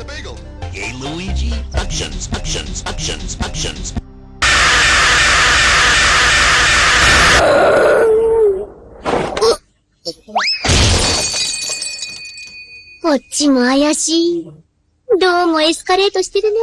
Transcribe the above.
the bagel. Hey Luigi, actions, actions, actions, actions. こっちも怪しい。どうもエスカレートしてるね。